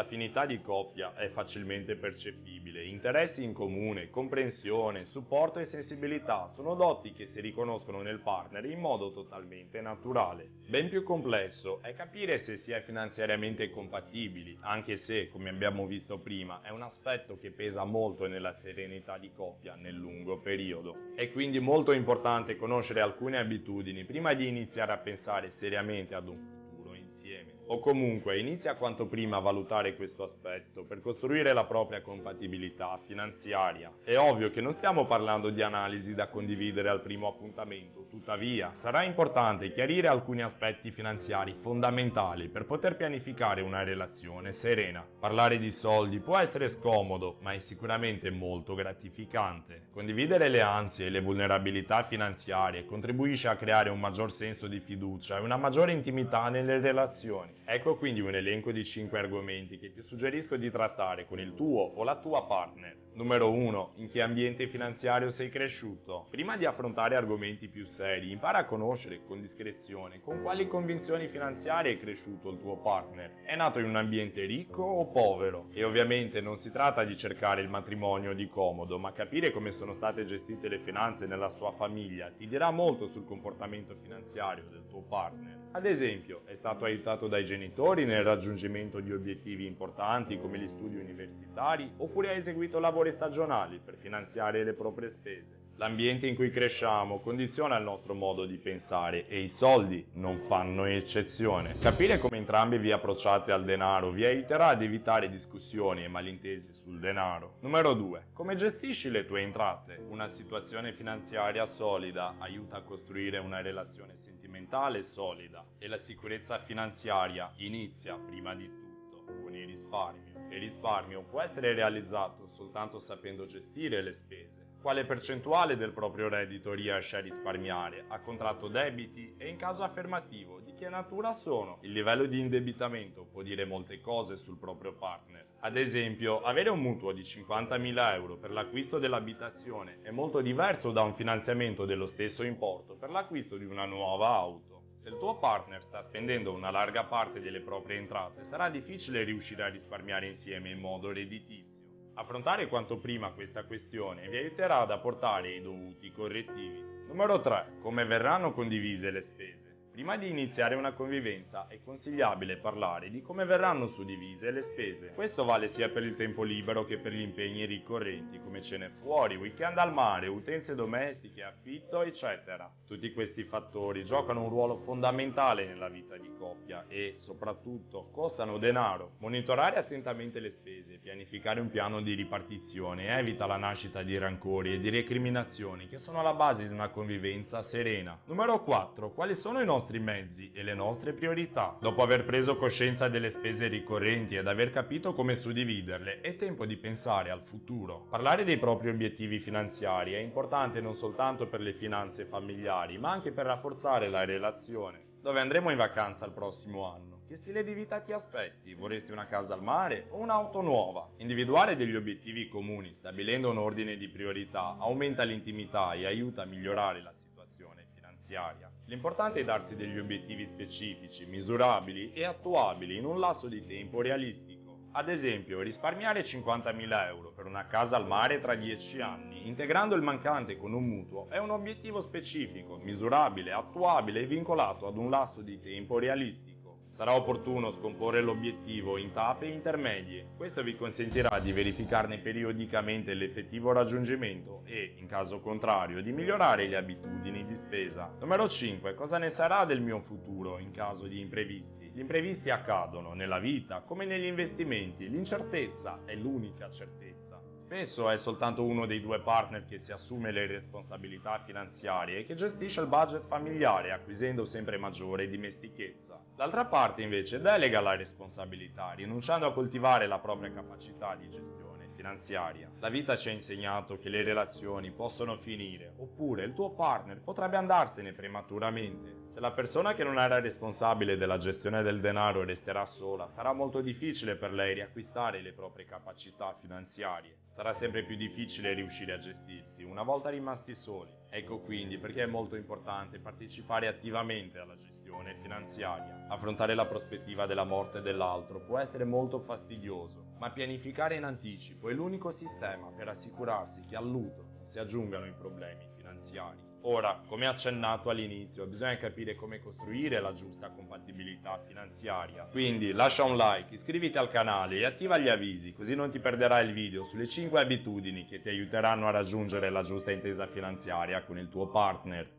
L'affinità di coppia è facilmente percepibile, interessi in comune, comprensione, supporto e sensibilità sono doti che si riconoscono nel partner in modo totalmente naturale. Ben più complesso è capire se si è finanziariamente compatibili, anche se, come abbiamo visto prima, è un aspetto che pesa molto nella serenità di coppia nel lungo periodo. È quindi molto importante conoscere alcune abitudini prima di iniziare a pensare seriamente ad un futuro o comunque inizia quanto prima a valutare questo aspetto per costruire la propria compatibilità finanziaria. È ovvio che non stiamo parlando di analisi da condividere al primo appuntamento, tuttavia sarà importante chiarire alcuni aspetti finanziari fondamentali per poter pianificare una relazione serena. Parlare di soldi può essere scomodo, ma è sicuramente molto gratificante. Condividere le ansie e le vulnerabilità finanziarie contribuisce a creare un maggior senso di fiducia e una maggiore intimità nelle relazioni. Ecco quindi un elenco di 5 argomenti che ti suggerisco di trattare con il tuo o la tua partner. Numero 1. In che ambiente finanziario sei cresciuto? Prima di affrontare argomenti più seri, impara a conoscere con discrezione con quali convinzioni finanziarie è cresciuto il tuo partner. È nato in un ambiente ricco o povero? E ovviamente non si tratta di cercare il matrimonio di comodo, ma capire come sono state gestite le finanze nella sua famiglia ti dirà molto sul comportamento finanziario del tuo partner. Ad esempio, è stato aiutato dai genitori nel raggiungimento di obiettivi importanti come gli studi universitari oppure ha eseguito lavori stagionali per finanziare le proprie spese. L'ambiente in cui cresciamo condiziona il nostro modo di pensare e i soldi non fanno eccezione. Capire come entrambi vi approcciate al denaro vi aiuterà ad evitare discussioni e malintesi sul denaro. Numero 2. Come gestisci le tue entrate? Una situazione finanziaria solida aiuta a costruire una relazione sentimentale solida e la sicurezza finanziaria inizia prima di tutto con il risparmio. Il risparmio può essere realizzato soltanto sapendo gestire le spese quale percentuale del proprio reddito riesce a risparmiare, ha contratto debiti e in caso affermativo di che natura sono. Il livello di indebitamento può dire molte cose sul proprio partner. Ad esempio, avere un mutuo di 50.000 euro per l'acquisto dell'abitazione è molto diverso da un finanziamento dello stesso importo per l'acquisto di una nuova auto. Se il tuo partner sta spendendo una larga parte delle proprie entrate, sarà difficile riuscire a risparmiare insieme in modo redditizio. Affrontare quanto prima questa questione vi aiuterà ad apportare i dovuti correttivi. Numero 3. Come verranno condivise le spese? Prima di iniziare una convivenza è consigliabile parlare di come verranno suddivise le spese. Questo vale sia per il tempo libero che per gli impegni ricorrenti come cene fuori, weekend al mare, utenze domestiche, affitto, eccetera. Tutti questi fattori giocano un ruolo fondamentale nella vita di coppia e, soprattutto, costano denaro. Monitorare attentamente le spese pianificare un piano di ripartizione evita la nascita di rancori e di recriminazioni che sono alla base di una convivenza serena. Numero 4. Quali sono i nostri nostri mezzi e le nostre priorità. Dopo aver preso coscienza delle spese ricorrenti ed aver capito come suddividerle, è tempo di pensare al futuro. Parlare dei propri obiettivi finanziari è importante non soltanto per le finanze familiari, ma anche per rafforzare la relazione. Dove andremo in vacanza il prossimo anno? Che stile di vita ti aspetti? Vorresti una casa al mare o un'auto nuova? Individuare degli obiettivi comuni, stabilendo un ordine di priorità, aumenta l'intimità e aiuta a migliorare la situazione finanziaria. L'importante è darsi degli obiettivi specifici, misurabili e attuabili in un lasso di tempo realistico. Ad esempio, risparmiare 50.000 euro per una casa al mare tra 10 anni, integrando il mancante con un mutuo, è un obiettivo specifico, misurabile, attuabile e vincolato ad un lasso di tempo realistico. Sarà opportuno scomporre l'obiettivo in tappe intermedie. Questo vi consentirà di verificarne periodicamente l'effettivo raggiungimento e, in caso contrario, di migliorare le abitudini di spesa. Numero 5. Cosa ne sarà del mio futuro in caso di imprevisti? Gli imprevisti accadono nella vita come negli investimenti. L'incertezza è l'unica certezza. Spesso è soltanto uno dei due partner che si assume le responsabilità finanziarie e che gestisce il budget familiare acquisendo sempre maggiore dimestichezza. L'altra parte invece delega la responsabilità, rinunciando a coltivare la propria capacità di gestione finanziaria. La vita ci ha insegnato che le relazioni possono finire, oppure il tuo partner potrebbe andarsene prematuramente. Se la persona che non era responsabile della gestione del denaro resterà sola, sarà molto difficile per lei riacquistare le proprie capacità finanziarie. Sarà sempre più difficile riuscire a gestirsi una volta rimasti soli. Ecco quindi perché è molto importante partecipare attivamente alla gestione questione finanziaria. Affrontare la prospettiva della morte dell'altro può essere molto fastidioso, ma pianificare in anticipo è l'unico sistema per assicurarsi che al lutto non si aggiungano i problemi finanziari. Ora, come accennato all'inizio, bisogna capire come costruire la giusta compatibilità finanziaria. Quindi lascia un like, iscriviti al canale e attiva gli avvisi, così non ti perderai il video sulle 5 abitudini che ti aiuteranno a raggiungere la giusta intesa finanziaria con il tuo partner.